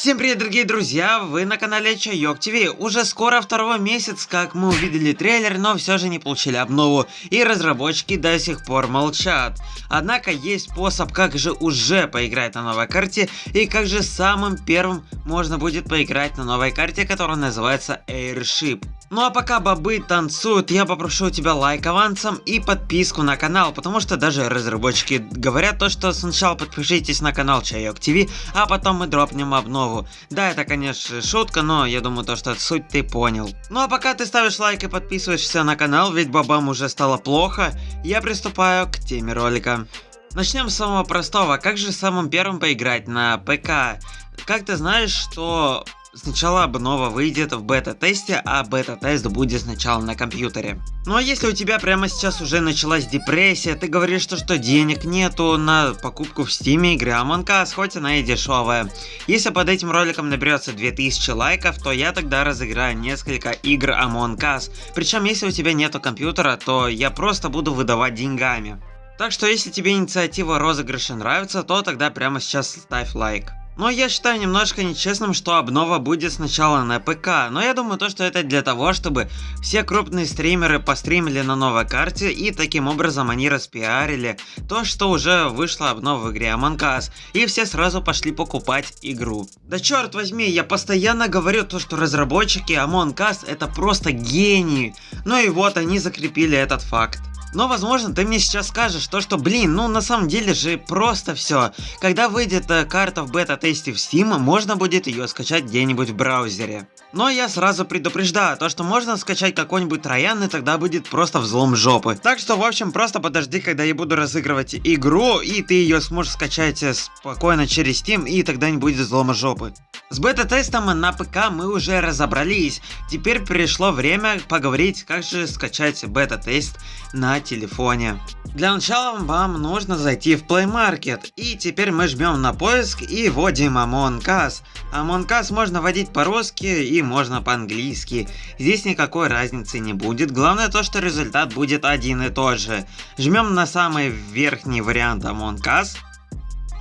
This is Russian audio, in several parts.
Всем привет, дорогие друзья! Вы на канале Чайок ТВ. Уже скоро второй месяц, как мы увидели трейлер, но все же не получили обнову, и разработчики до сих пор молчат. Однако есть способ, как же уже поиграть на новой карте, и как же самым первым можно будет поиграть на новой карте, которая называется Airship. Ну а пока бобы танцуют, я попрошу у тебя лайк авансом и подписку на канал, потому что даже разработчики говорят то, что сначала подпишитесь на канал Чайок ТВ, а потом мы дропнем обнову. Да, это конечно шутка, но я думаю то, что суть ты понял. Ну а пока ты ставишь лайк и подписываешься на канал, ведь бобам уже стало плохо, я приступаю к теме ролика. Начнем с самого простого, как же самым первым поиграть на ПК? Как ты знаешь, что Сначала обнова выйдет в бета-тесте, а бета-тест будет сначала на компьютере. Ну а если у тебя прямо сейчас уже началась депрессия, ты говоришь, что, что денег нету на покупку в Steam е игры Among Us, хоть она и дешевая. Если под этим роликом наберется 2000 лайков, то я тогда разыграю несколько игр Among Us. Причем если у тебя нету компьютера, то я просто буду выдавать деньгами. Так что если тебе инициатива розыгрыша нравится, то тогда прямо сейчас ставь лайк. Но я считаю немножко нечестным, что обнова будет сначала на ПК, но я думаю то, что это для того, чтобы все крупные стримеры постримили на новой карте и таким образом они распиарили то, что уже вышла обнова в игре Among Us, и все сразу пошли покупать игру. Да черт возьми, я постоянно говорю то, что разработчики Among Us это просто гении, ну и вот они закрепили этот факт. Но возможно ты мне сейчас скажешь то, что блин, ну на самом деле же просто все. Когда выйдет э, карта в бета-тесте в Steam, можно будет ее скачать где-нибудь в браузере. Но я сразу предупреждаю, то что можно скачать какой-нибудь троян и тогда будет просто взлом жопы. Так что в общем просто подожди, когда я буду разыгрывать игру и ты ее сможешь скачать э, спокойно через Steam и тогда не будет взлома жопы. С бета-тестом на ПК мы уже разобрались, теперь пришло время поговорить, как же скачать бета-тест на телефоне. Для начала вам нужно зайти в Play Market, и теперь мы жмем на поиск и вводим Among Us. Among Us можно вводить по-русски и можно по-английски, здесь никакой разницы не будет, главное то, что результат будет один и тот же. Жмем на самый верхний вариант Among Us,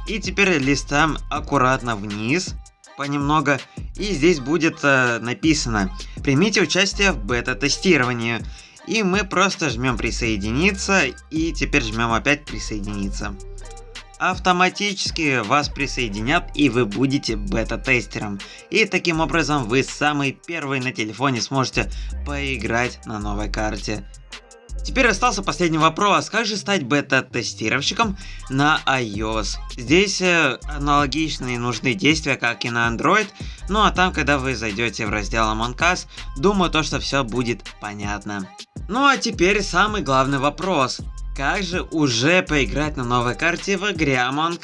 и теперь листаем аккуратно вниз, понемногу, и здесь будет э, написано «Примите участие в бета-тестировании». И мы просто жмем присоединиться и теперь жмем опять присоединиться. Автоматически вас присоединят и вы будете бета-тестером. И таким образом вы самый первый на телефоне сможете поиграть на новой карте. Теперь остался последний вопрос, как же стать бета-тестировщиком на iOS? Здесь э, аналогичные нужны действия, как и на Android, ну а там, когда вы зайдете в раздел Among думаю то, что все будет понятно. Ну а теперь самый главный вопрос. Как же уже поиграть на новой карте в игре Among?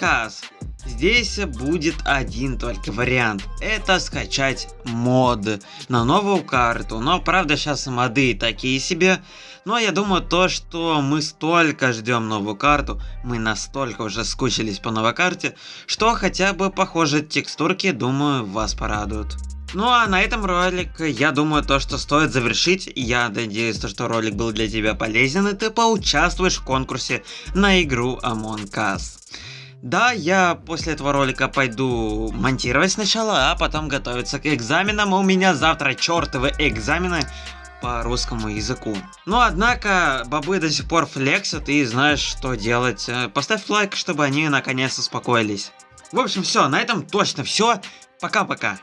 Здесь будет один только вариант. Это скачать мод на новую карту. Но правда сейчас моды такие себе. Но я думаю то, что мы столько ждем новую карту. Мы настолько уже скучились по новой карте. Что хотя бы похожие текстурки, думаю, вас порадуют. Ну а на этом ролик, я думаю, то, что стоит завершить. Я надеюсь, то, что ролик был для тебя полезен, и ты поучаствуешь в конкурсе на игру Among Us. Да, я после этого ролика пойду монтировать сначала, а потом готовиться к экзаменам. У меня завтра чертовы экзамены по русскому языку. Но однако бобы до сих пор флексят и знаешь что делать. Э, поставь лайк, чтобы они наконец успокоились. В общем все, на этом точно все. Пока-пока.